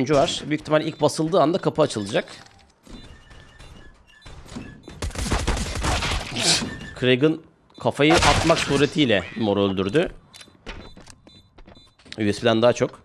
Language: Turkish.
oyuncu var. Büyük ihtimal ilk basıldığı anda kapı açılacak. Craig'ın kafayı atmak suretiyle moru öldürdü. USB'den daha çok.